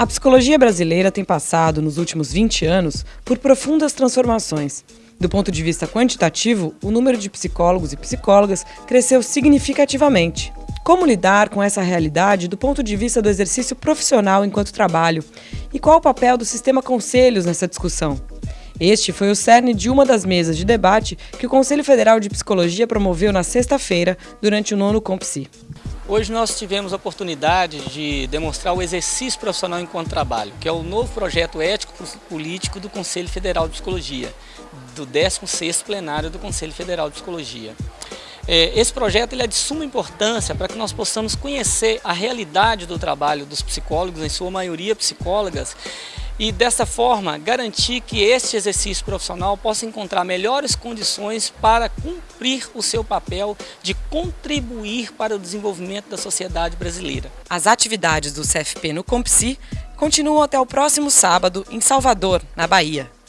A psicologia brasileira tem passado, nos últimos 20 anos, por profundas transformações. Do ponto de vista quantitativo, o número de psicólogos e psicólogas cresceu significativamente. Como lidar com essa realidade do ponto de vista do exercício profissional enquanto trabalho? E qual o papel do sistema conselhos nessa discussão? Este foi o cerne de uma das mesas de debate que o Conselho Federal de Psicologia promoveu na sexta-feira, durante o nono Compsi. Hoje nós tivemos a oportunidade de demonstrar o exercício profissional enquanto trabalho, que é o novo projeto ético-político do Conselho Federal de Psicologia, do 16º plenário do Conselho Federal de Psicologia. É, esse projeto ele é de suma importância para que nós possamos conhecer a realidade do trabalho dos psicólogos, em sua maioria psicólogas, e dessa forma garantir que este exercício profissional possa encontrar melhores condições para cumprir o seu papel de contribuir para o desenvolvimento da sociedade brasileira. As atividades do CFP no Compsi continuam até o próximo sábado em Salvador, na Bahia.